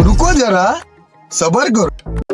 रुको जरा सबर करो